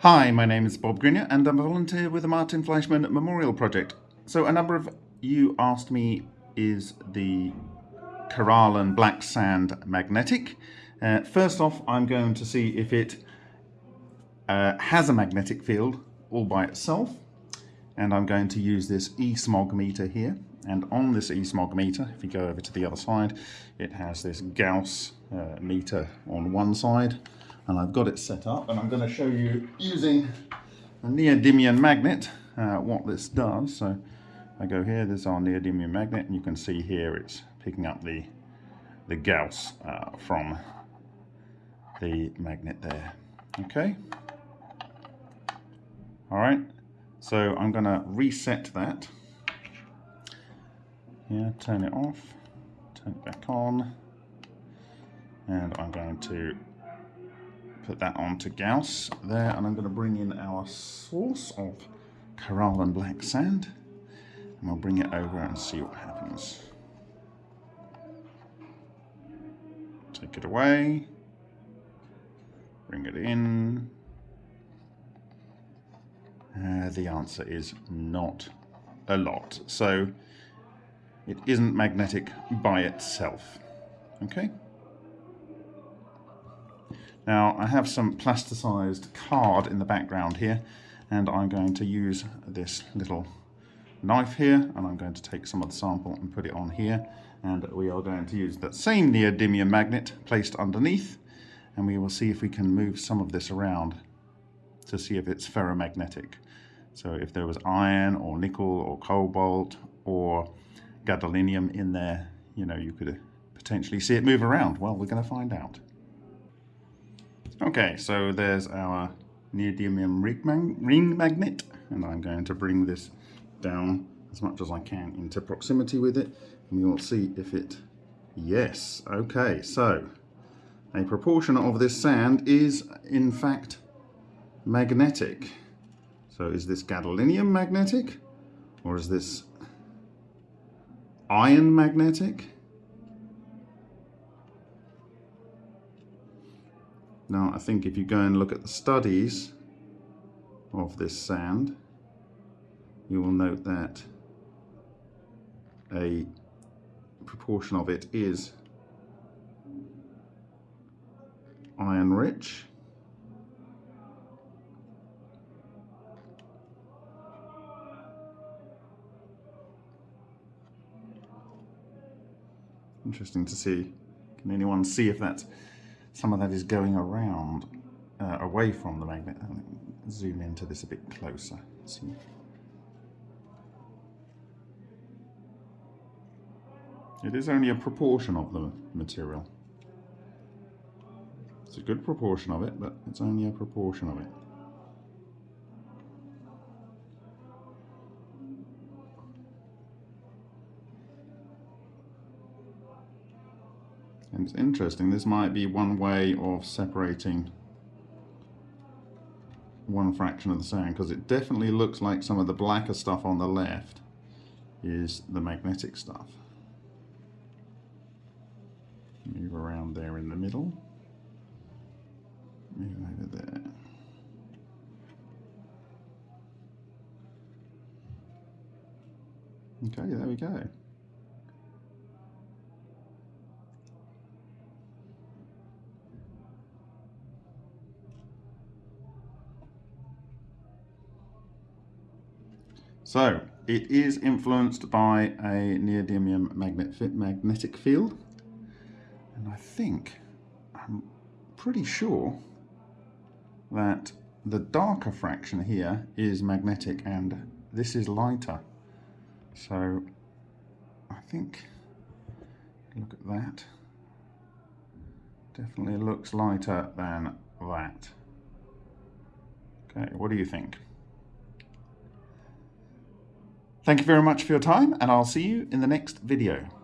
Hi, my name is Bob Greenyer and I'm a volunteer with the Martin Fleischmann Memorial Project. So a number of you asked me, is the Korallen black sand magnetic? Uh, first off, I'm going to see if it uh, has a magnetic field all by itself. And I'm going to use this e-smog meter here. And on this e-smog meter, if you go over to the other side, it has this Gauss uh, meter on one side and I've got it set up and I'm going to show you using a neodymium magnet uh, what this does. So I go here, there's our neodymium magnet and you can see here it's picking up the, the Gauss uh, from the magnet there. Okay. All right. So I'm going to reset that. Yeah, turn it off, turn it back on, and I'm going to put that onto Gauss there and I'm going to bring in our source of Korallen black sand and we'll bring it over and see what happens. Take it away, bring it in. Uh, the answer is not a lot. So it isn't magnetic by itself. Okay. Now I have some plasticized card in the background here and I'm going to use this little knife here and I'm going to take some of the sample and put it on here and we are going to use that same neodymium magnet placed underneath and we will see if we can move some of this around to see if it's ferromagnetic. So if there was iron or nickel or cobalt or gadolinium in there, you know, you could potentially see it move around. Well, we're going to find out. Okay, so there's our neodymium ring magnet, and I'm going to bring this down as much as I can into proximity with it, and we will see if it, yes, okay, so a proportion of this sand is in fact magnetic. So is this gadolinium magnetic, or is this iron magnetic? Now I think if you go and look at the studies of this sand, you will note that a proportion of it is iron rich. Interesting to see. Can anyone see if that's some of that is going around uh, away from the magnet. zoom into this a bit closer. See. It is only a proportion of the material. It's a good proportion of it, but it's only a proportion of it. And it's interesting, this might be one way of separating one fraction of the sand because it definitely looks like some of the blacker stuff on the left is the magnetic stuff. Move around there in the middle. Move over there. Okay, there we go. So it is influenced by a neodymium magnet magnetic field. And I think, I'm pretty sure that the darker fraction here is magnetic and this is lighter. So I think, look at that, definitely looks lighter than that. Okay, what do you think? Thank you very much for your time and I'll see you in the next video.